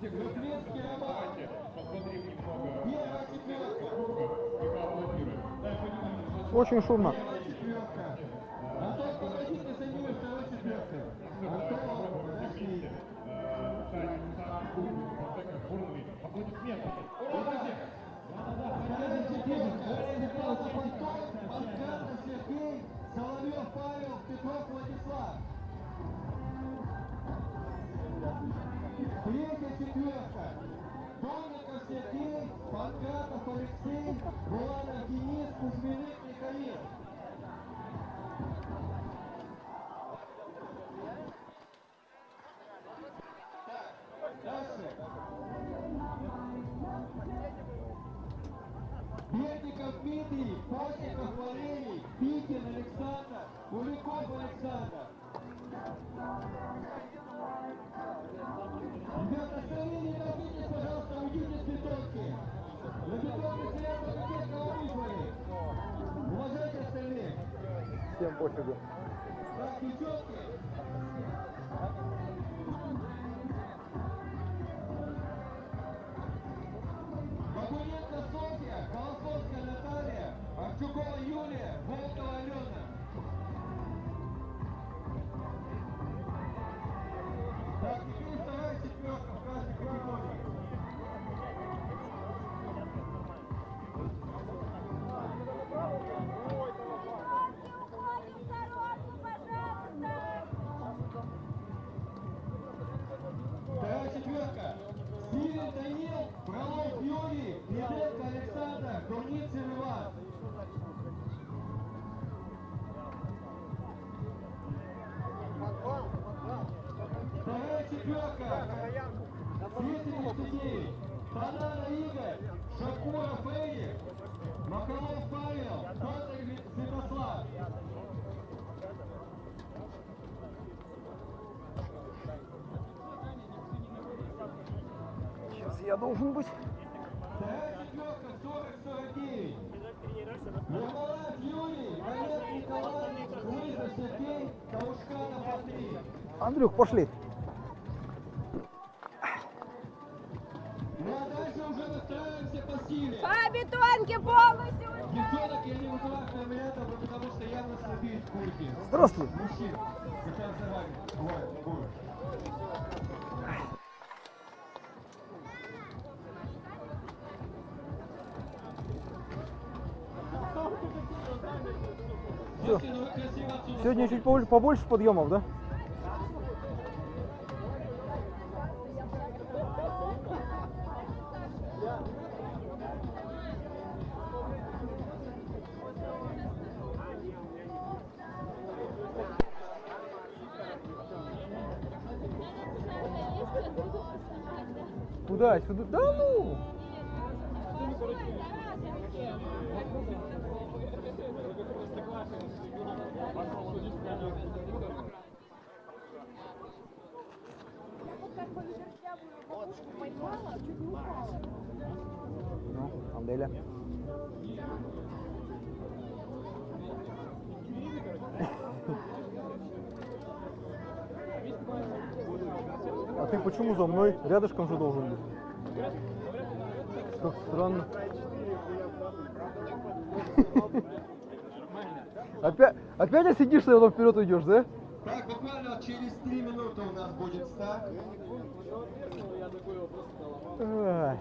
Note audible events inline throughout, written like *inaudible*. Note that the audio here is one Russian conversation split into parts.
Литвинский Роман. Очень шумно. Соловьев Павел, Петров Владислав. Третья четверка. Донников Сергей, Панкратов Алексей, Буланов Денис, Кузьминых Михаил. Так, дальше. Бердиков Дмитрий, Постников Валерий, Пикин Александр, Куликов Александр. Ребята, остальные не торопитесь, пожалуйста, уйдите с бетонки. На бетонке только те, кого вызвали. Уважайте остальных. Всем пофигу. Я должен быть. Вторая четверка 40-49. Ермолаев Юрий, Олег Николай, Лызов Сергей, Таушканов Андрей. Андрюх, пошли. А дальше уже настраиваемся по силе. По бетонке полностью! Девчонок я не вызываю фамилиатов, потому что явно слабеют курки. Здравствуй. Мужчин. Сейчас за вами. Бывает, бывает. Отсюда Сегодня чуть побольше, побольше подъемов, да? Куда? Сюда? Да ну! Ну, Анделя. А ты почему за мной? Рядышком же должен быть. Как странно. Опять, опять сидишь, и потом вперед уйдешь, да? Так, буквально через три минуты у нас будет старт. Ай.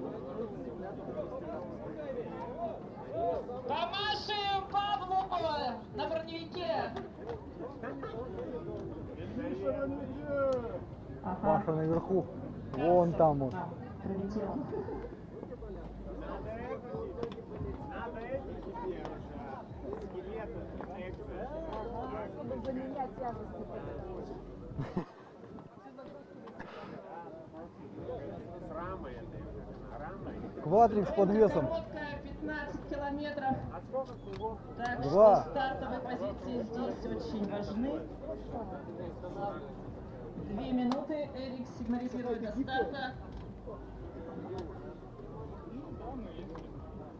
Помашем Паша наверху. Вон там он. Квадрик с подвесом. Короткая, 15 километров. Так Два. что стартовые позиции здесь очень важны. минуты. Эрик сигнализирует до старта.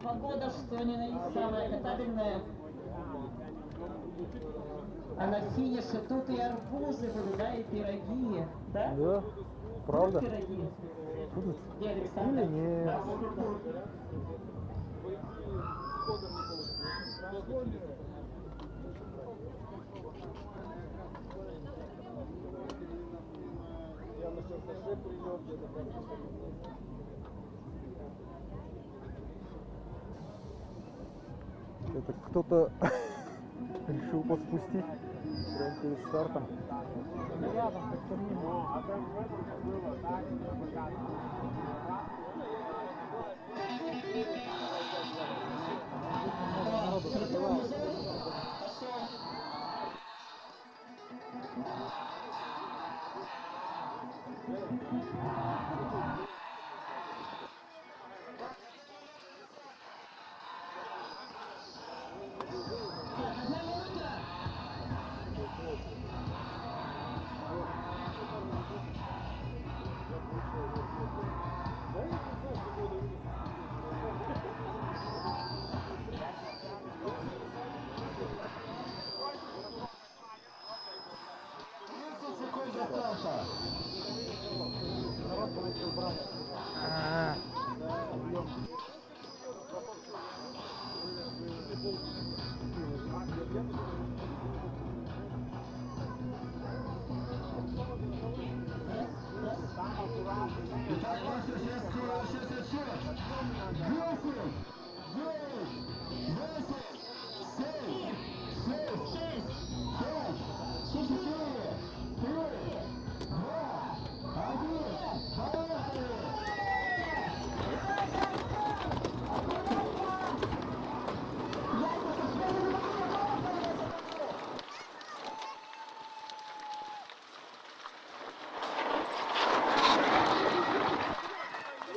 Погода, что ни на есть, самая катабельная. А на финише тут и арбузы будут, да, и пироги. Да? Да, правда. Будут пироги. Будут? Где Александр? Или нет? Да. Это кто-то *laughs* решил подспустить прямо перед стартом. секунд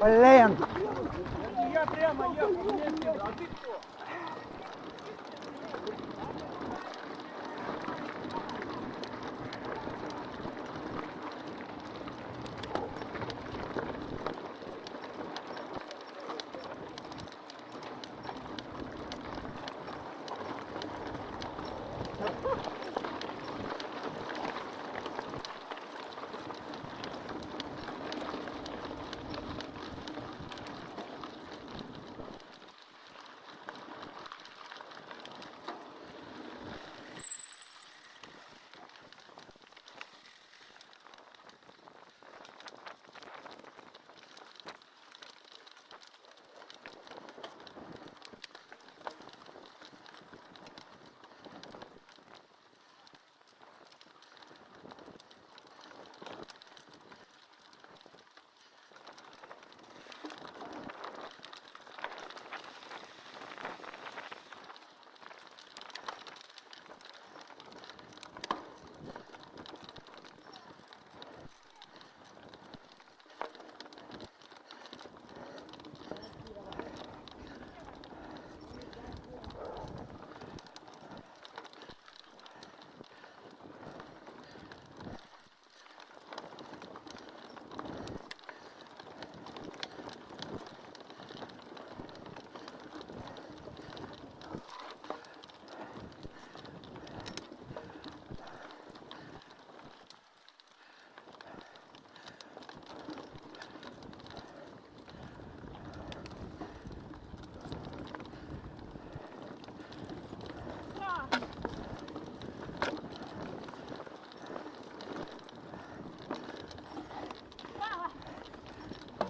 Блин!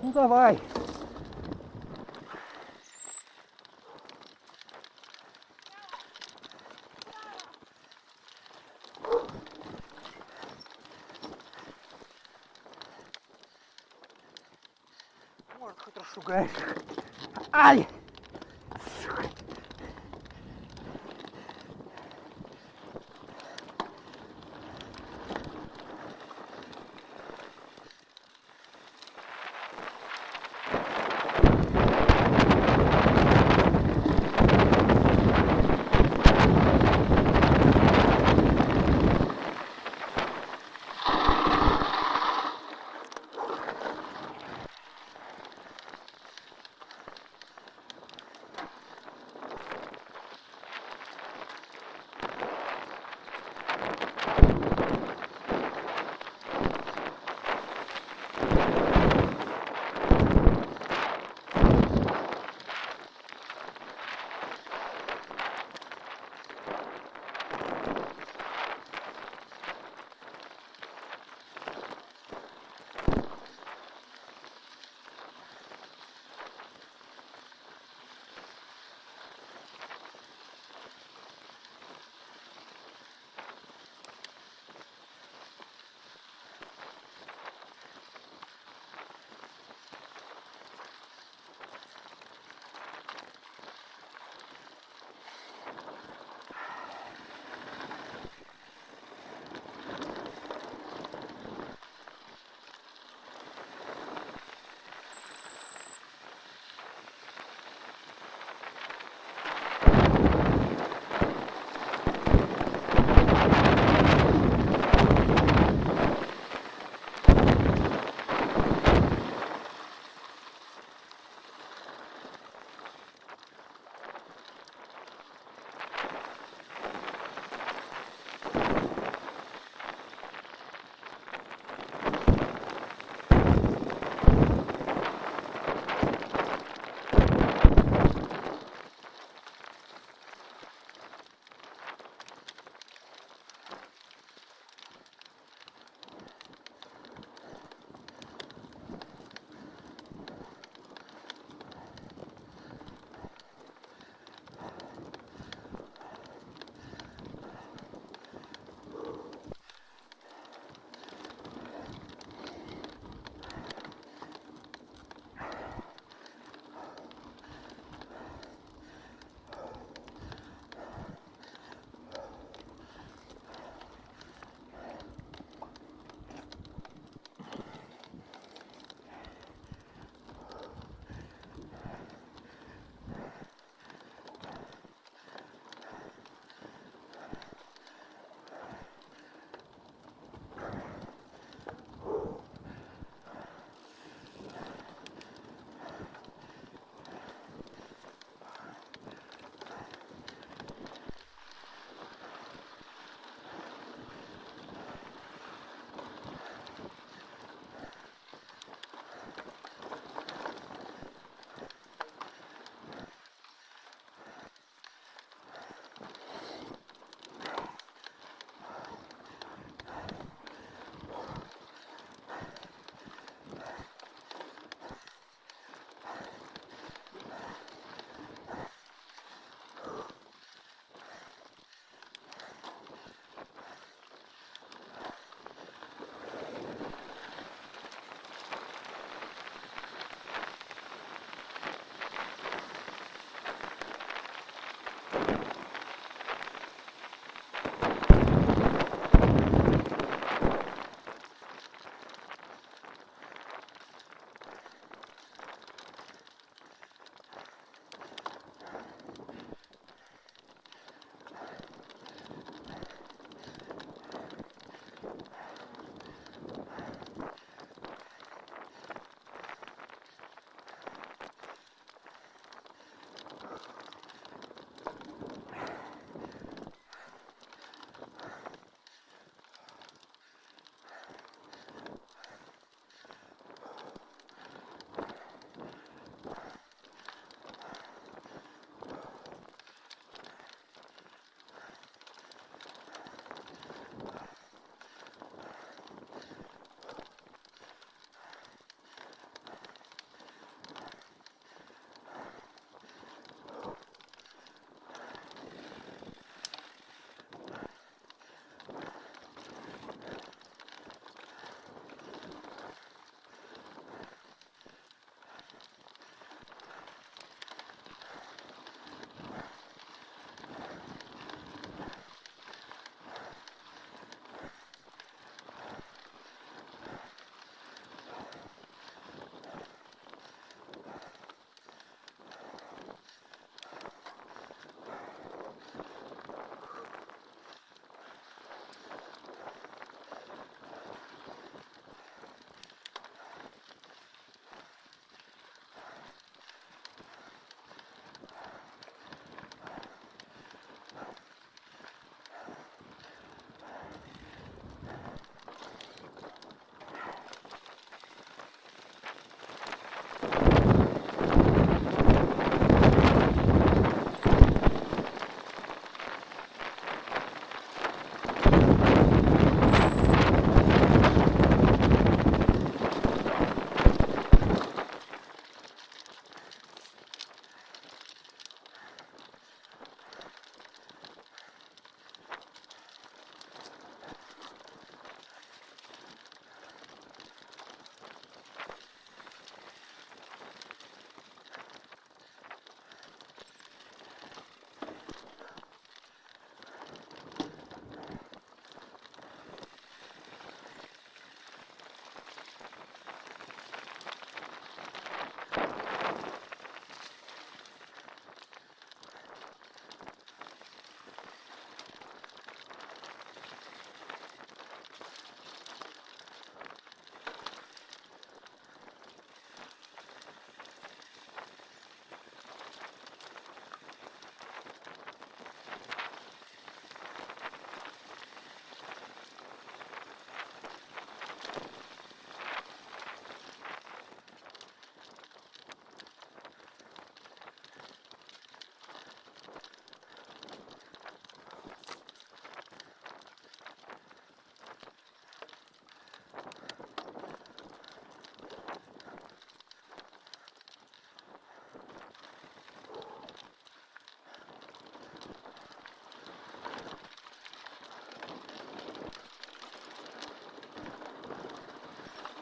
Ну давай. Может, хоть расшугаешь. Ай!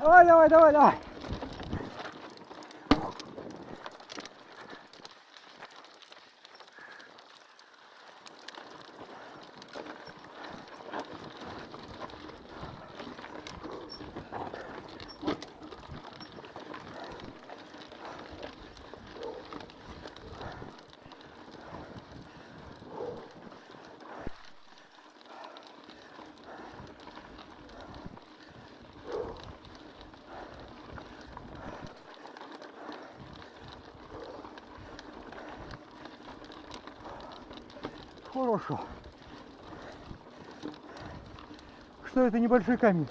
Давай, давай, давай, давай. Хорошо. Что это небольшой камень?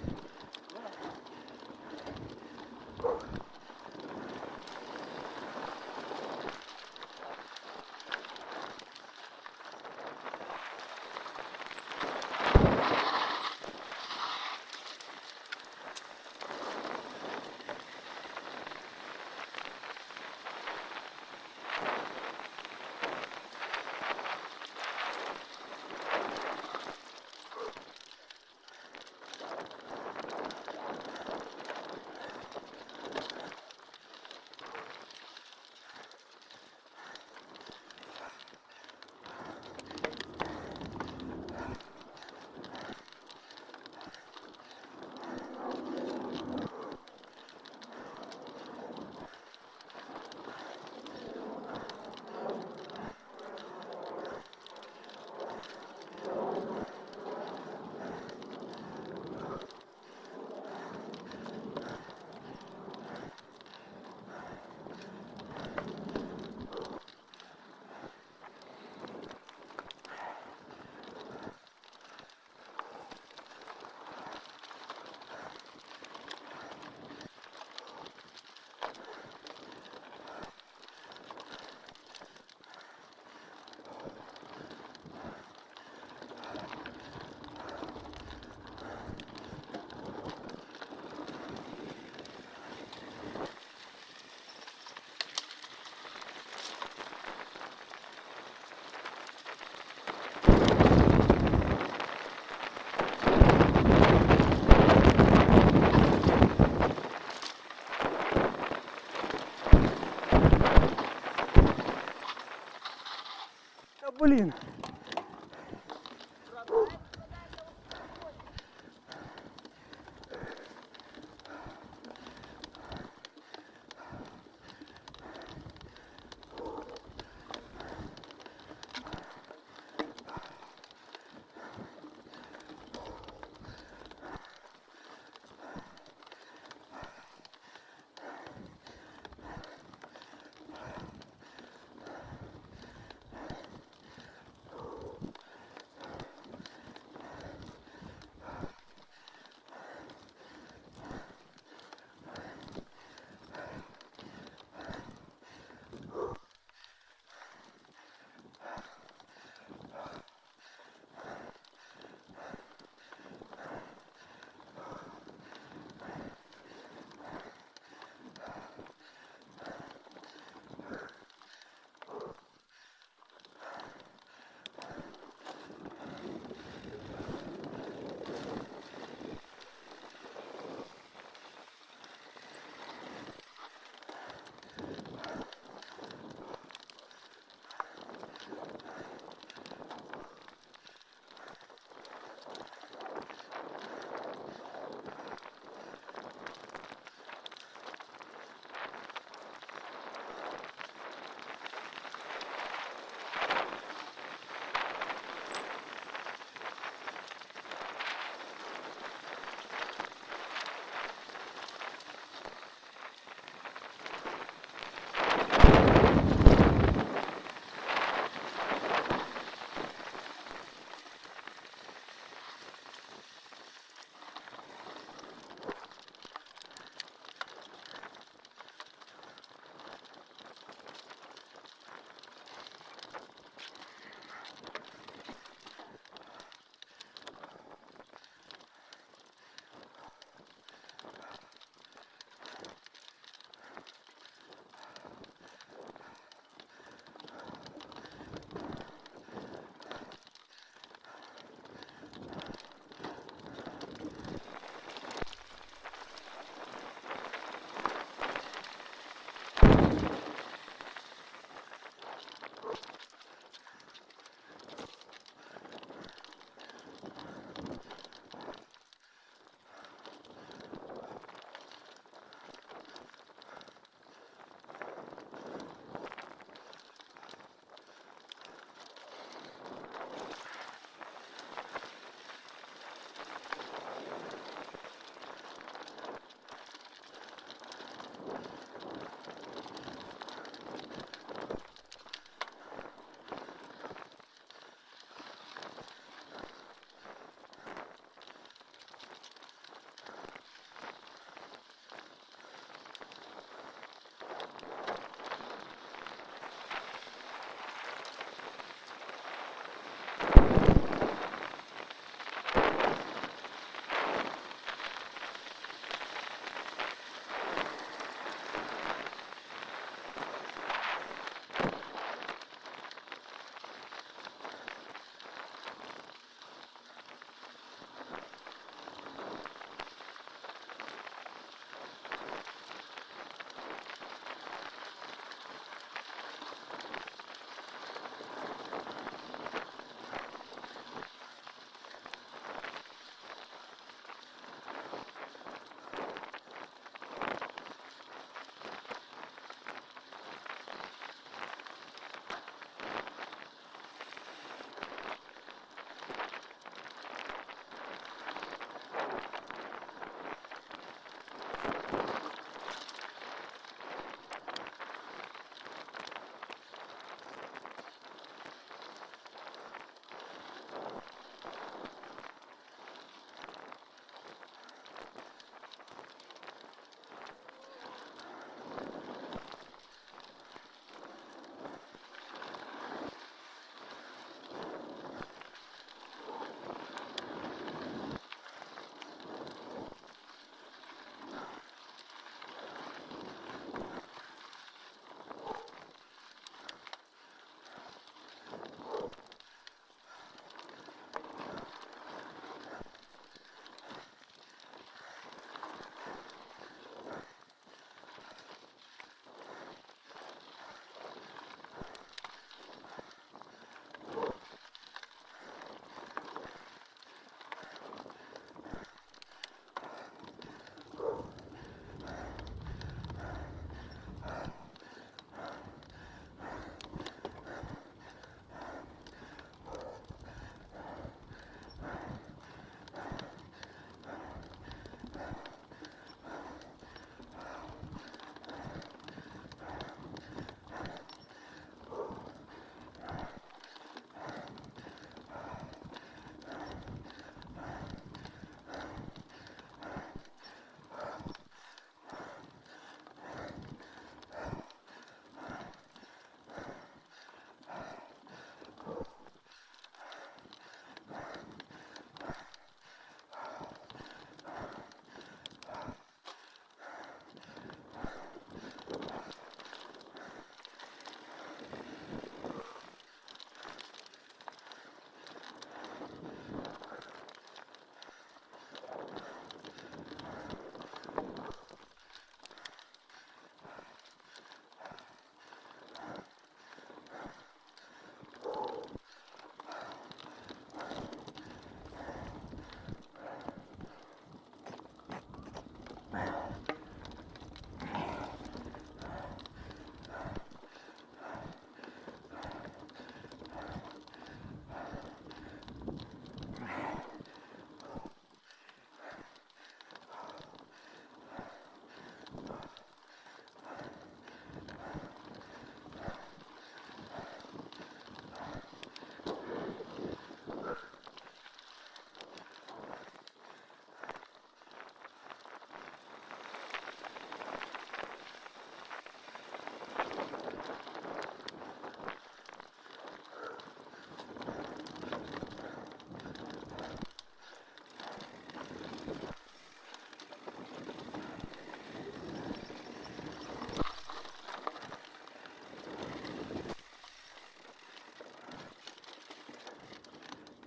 Да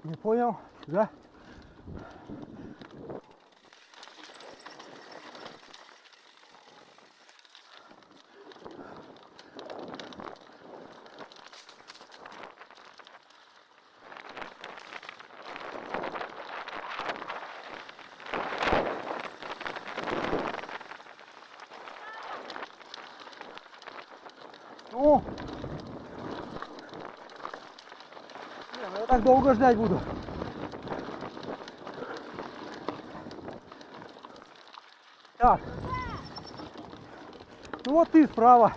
Не понял? Да? Ну, не, ну я так долго ждать буду. Так. Ну вот ты справа.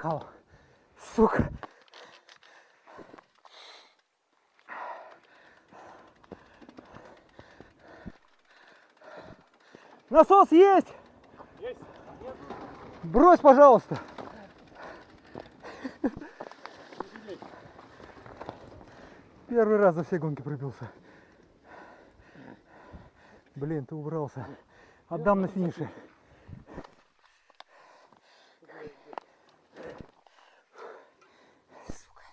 Приехал. Сука. Насос есть? Есть. Брось, пожалуйста. Первый раз за все гонки пробился. Блин, ты убрался. Отдам на финише. Сука.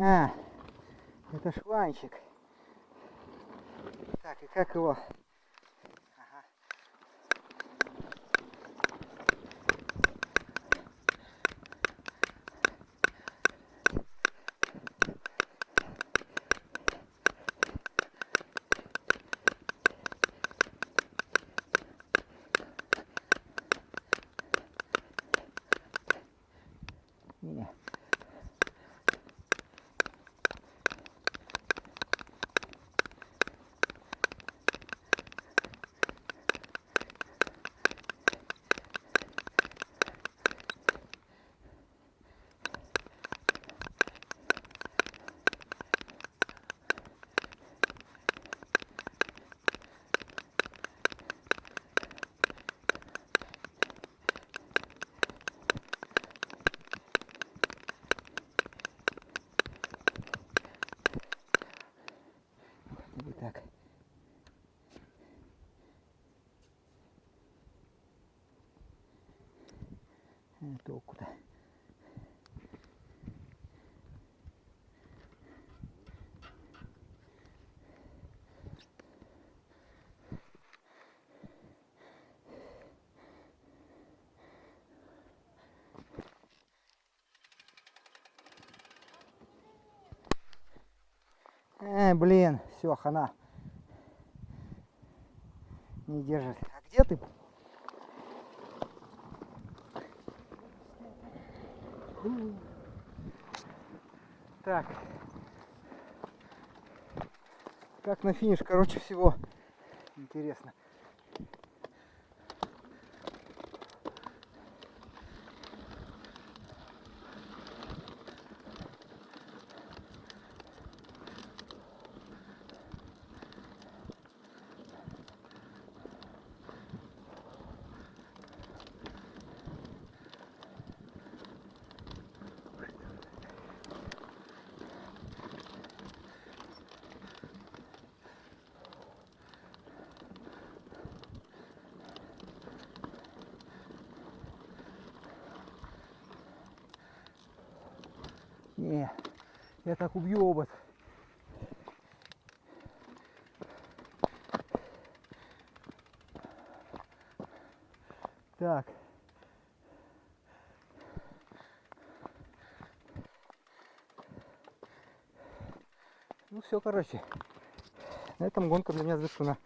А, это шланчик. Так, и как его? Ага. Не. Вот так. А, толку-то. Э, блин, все, хана. Не держит. А где ты? Так. Как на финиш, короче, всего интересно. Не, я так обод. Так. Ну все, короче. На этом гонка для меня завершена.